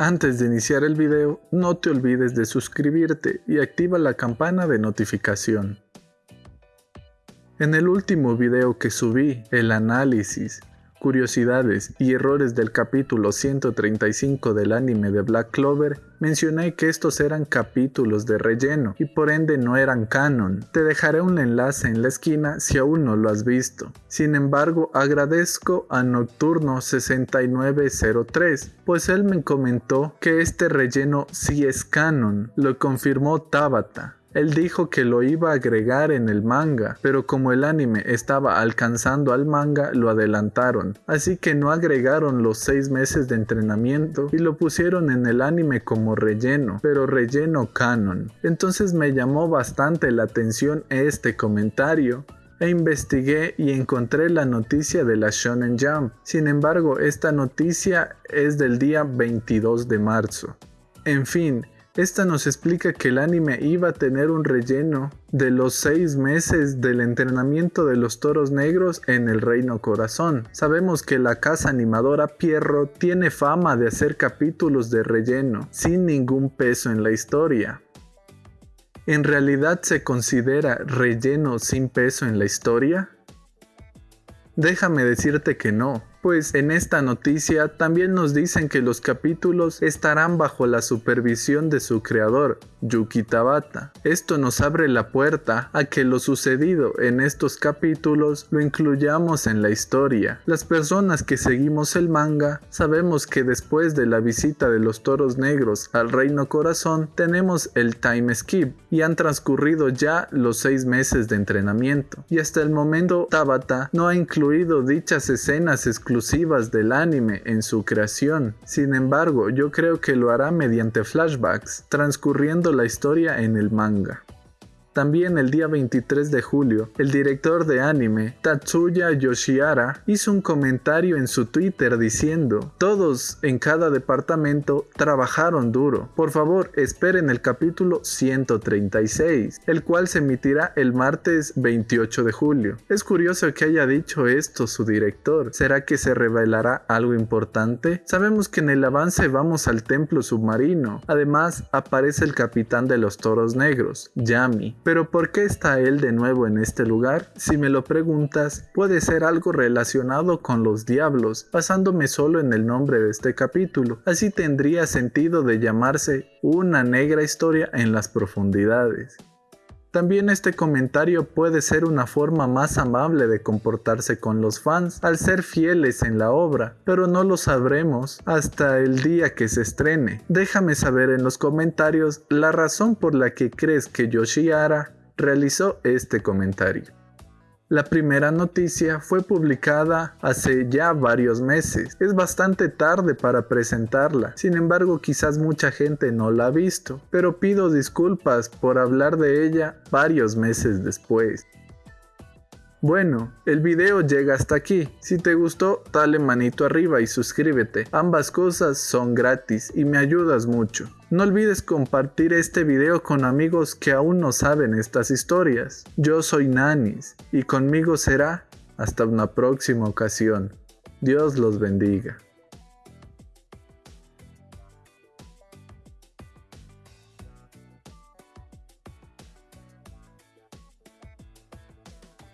Antes de iniciar el video, no te olvides de suscribirte y activa la campana de notificación. En el último video que subí, el análisis, curiosidades y errores del capítulo 135 del anime de Black Clover, mencioné que estos eran capítulos de relleno y por ende no eran canon. Te dejaré un enlace en la esquina si aún no lo has visto. Sin embargo, agradezco a Nocturno6903, pues él me comentó que este relleno sí es canon, lo confirmó Tabata. Él dijo que lo iba a agregar en el manga, pero como el anime estaba alcanzando al manga, lo adelantaron, así que no agregaron los 6 meses de entrenamiento y lo pusieron en el anime como relleno, pero relleno canon. Entonces me llamó bastante la atención este comentario, e investigué y encontré la noticia de la Shonen Jump. Sin embargo, esta noticia es del día 22 de marzo. En fin, esta nos explica que el anime iba a tener un relleno de los seis meses del entrenamiento de los toros negros en el Reino Corazón. Sabemos que la casa animadora Pierro tiene fama de hacer capítulos de relleno sin ningún peso en la historia. ¿En realidad se considera relleno sin peso en la historia? Déjame decirte que no, pues en esta noticia también nos dicen que los capítulos estarán bajo la supervisión de su creador, Yuki Tabata. Esto nos abre la puerta a que lo sucedido en estos capítulos lo incluyamos en la historia. Las personas que seguimos el manga sabemos que después de la visita de los toros negros al Reino Corazón tenemos el time skip y han transcurrido ya los seis meses de entrenamiento. Y hasta el momento Tabata no ha incluido dichas escenas exclusivas del anime en su creación. Sin embargo, yo creo que lo hará mediante flashbacks, transcurriendo la historia en el manga. También el día 23 de julio, el director de anime, Tatsuya Yoshihara, hizo un comentario en su Twitter diciendo, todos en cada departamento trabajaron duro. Por favor, esperen el capítulo 136, el cual se emitirá el martes 28 de julio. Es curioso que haya dicho esto su director. ¿Será que se revelará algo importante? Sabemos que en el avance vamos al templo submarino. Además, aparece el capitán de los toros negros, Yami pero ¿por qué está él de nuevo en este lugar? Si me lo preguntas, puede ser algo relacionado con los diablos, basándome solo en el nombre de este capítulo. Así tendría sentido de llamarse una negra historia en las profundidades. También este comentario puede ser una forma más amable de comportarse con los fans al ser fieles en la obra, pero no lo sabremos hasta el día que se estrene. Déjame saber en los comentarios la razón por la que crees que Yoshihara realizó este comentario. La primera noticia fue publicada hace ya varios meses. Es bastante tarde para presentarla, sin embargo quizás mucha gente no la ha visto, pero pido disculpas por hablar de ella varios meses después. Bueno, el video llega hasta aquí. Si te gustó, dale manito arriba y suscríbete. Ambas cosas son gratis y me ayudas mucho. No olvides compartir este video con amigos que aún no saben estas historias. Yo soy Nanis y conmigo será hasta una próxima ocasión. Dios los bendiga.